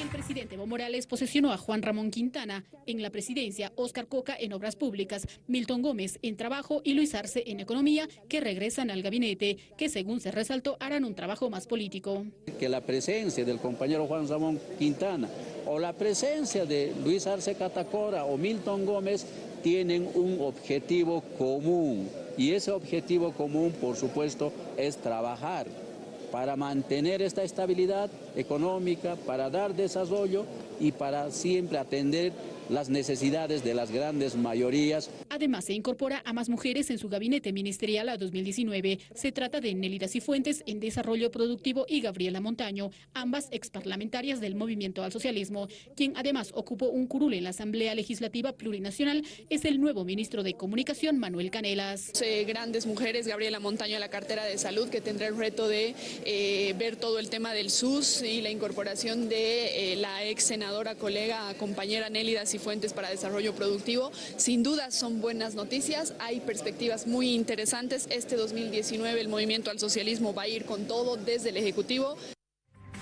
El presidente Evo Morales posesionó a Juan Ramón Quintana en la presidencia, Oscar Coca en Obras Públicas, Milton Gómez en Trabajo y Luis Arce en Economía, que regresan al gabinete, que según se resaltó harán un trabajo más político. Que la presencia del compañero Juan Ramón Quintana o la presencia de Luis Arce Catacora o Milton Gómez tienen un objetivo común y ese objetivo común, por supuesto, es trabajar para mantener esta estabilidad económica, para dar desarrollo y para siempre atender las necesidades de las grandes mayorías. Además, se incorpora a más mujeres en su gabinete ministerial a 2019. Se trata de Nelida Cifuentes en Desarrollo Productivo y Gabriela Montaño, ambas exparlamentarias del Movimiento al Socialismo. Quien además ocupó un curul en la Asamblea Legislativa Plurinacional es el nuevo ministro de Comunicación, Manuel Canelas. grandes mujeres, Gabriela Montaño en la cartera de salud, que tendrá el reto de eh, ver todo el tema del SUS y la incorporación de eh, la ex senadora, colega, compañera Nélida Cifuentes fuentes para desarrollo productivo. Sin duda son buenas noticias, hay perspectivas muy interesantes. Este 2019 el movimiento al socialismo va a ir con todo desde el Ejecutivo.